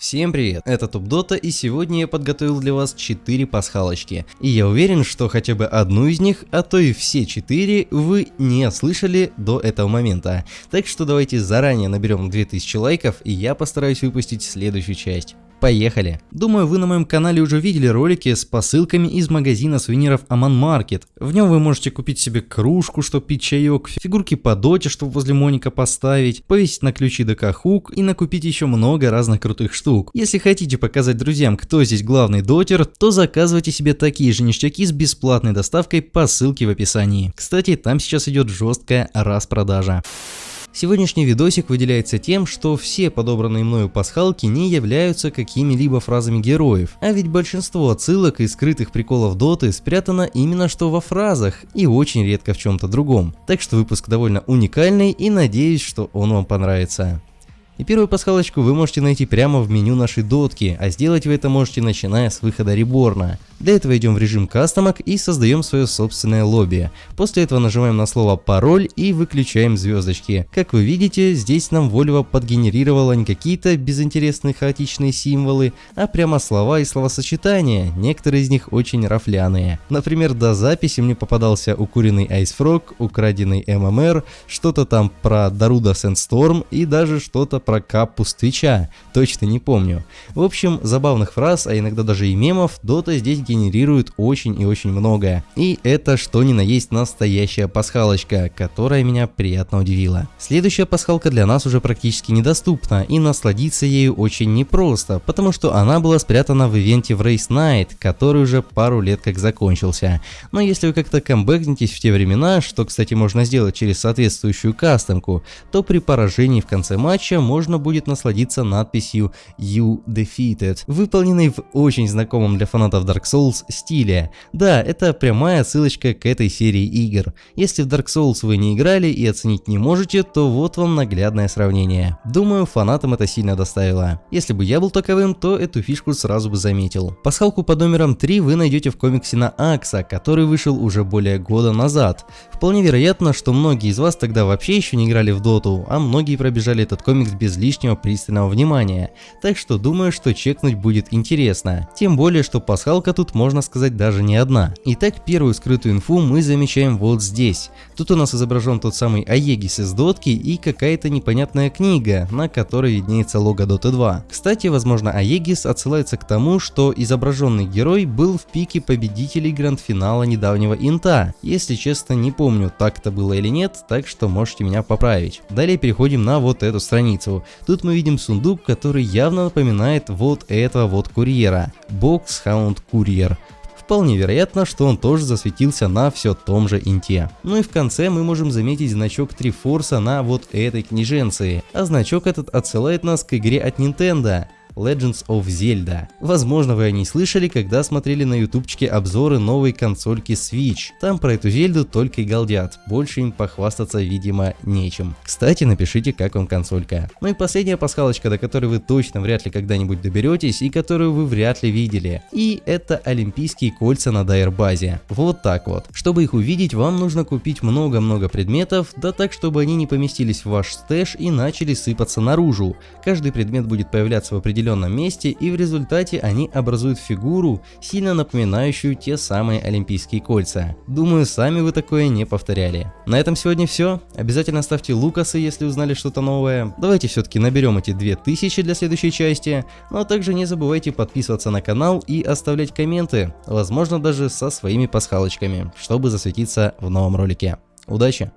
Всем привет, это Топ Дота и сегодня я подготовил для вас 4 пасхалочки. И я уверен, что хотя бы одну из них, а то и все 4 вы не слышали до этого момента. Так что давайте заранее наберем 2000 лайков и я постараюсь выпустить следующую часть. Поехали! Думаю, вы на моем канале уже видели ролики с посылками из магазина сувениров Аман Маркет. В нем вы можете купить себе кружку, чтобы пить чаек, фигурки по доте, чтобы возле Моника поставить, повесить на ключи ДК Хук и накупить еще много разных крутых штук. Если хотите показать друзьям, кто здесь главный дотер, то заказывайте себе такие же ништяки с бесплатной доставкой по ссылке в описании. Кстати, там сейчас идет жесткая распродажа. Сегодняшний видосик выделяется тем, что все подобранные мною пасхалки не являются какими-либо фразами героев, а ведь большинство отсылок и скрытых приколов доты спрятано именно что во фразах и очень редко в чем-то другом. Так что выпуск довольно уникальный и надеюсь, что он вам понравится. И первую пасхалочку вы можете найти прямо в меню нашей дотки, а сделать вы это можете начиная с выхода реборна. Для этого идем в режим кастомок и создаем свое собственное лобби. После этого нажимаем на слово пароль и выключаем звездочки. Как вы видите, здесь нам Volvo подгенерировала не какие-то безинтересные хаотичные символы, а прямо слова и словосочетания, некоторые из них очень рафляные. Например, до записи мне попадался укуренный Frog, украденный MMR, что-то там про Даруда Sandstorm и даже что-то про Капу Твича, точно не помню. В общем, забавных фраз, а иногда даже и мемов, Dota здесь генерирует очень и очень многое. И это что ни на есть настоящая пасхалочка, которая меня приятно удивила. Следующая пасхалка для нас уже практически недоступна и насладиться ею очень непросто, потому что она была спрятана в ивенте в Race Night, который уже пару лет как закончился. Но если вы как-то камбэкнетесь в те времена, что кстати можно сделать через соответствующую кастомку, то при поражении в конце матча можно будет насладиться надписью You Defeated, выполненной в очень знакомом для фанатов Dark Souls стиле. Да, это прямая ссылочка к этой серии игр. Если в Dark Souls вы не играли и оценить не можете, то вот вам наглядное сравнение. Думаю, фанатам это сильно доставило. Если бы я был таковым, то эту фишку сразу бы заметил. Пасхалку под номером 3 вы найдете в комиксе на Акса, который вышел уже более года назад. Вполне вероятно, что многие из вас тогда вообще еще не играли в доту, а многие пробежали этот комикс без лишнего пристального внимания. Так что думаю, что чекнуть будет интересно. Тем более, что пасхалка тут можно сказать даже не одна. Итак, первую скрытую инфу мы замечаем вот здесь. Тут у нас изображен тот самый Аегис из дотки и какая-то непонятная книга, на которой виднеется лого Dota 2. Кстати, возможно Аегис отсылается к тому, что изображенный герой был в пике победителей гранд-финала недавнего инта. Если честно, не помню, так это было или нет, так что можете меня поправить. Далее переходим на вот эту страницу. Тут мы видим сундук, который явно напоминает вот этого вот курьера. Box Hound Courier. Вполне вероятно, что он тоже засветился на все том же инте. Ну и в конце мы можем заметить значок Трифорса на вот этой книженции, а значок этот отсылает нас к игре от Nintendo. Legends of Zelda. Возможно, вы о ней слышали, когда смотрели на ютубчике обзоры новой консольки Switch. Там про эту Зельду только и галдят, больше им похвастаться, видимо, нечем. Кстати, напишите, как вам консолька. Ну и последняя пасхалочка, до которой вы точно вряд ли когда-нибудь доберетесь и которую вы вряд ли видели. И это олимпийские кольца на Дайр-базе. Вот так вот. Чтобы их увидеть, вам нужно купить много-много предметов, да так, чтобы они не поместились в ваш stash и начали сыпаться наружу. Каждый предмет будет появляться в определенном определенном месте и в результате они образуют фигуру, сильно напоминающую те самые олимпийские кольца. Думаю, сами вы такое не повторяли. На этом сегодня все. Обязательно ставьте лукасы, если узнали что-то новое. Давайте все-таки наберем эти 2000 для следующей части. Ну а также не забывайте подписываться на канал и оставлять комменты, возможно даже со своими пасхалочками, чтобы засветиться в новом ролике. Удачи!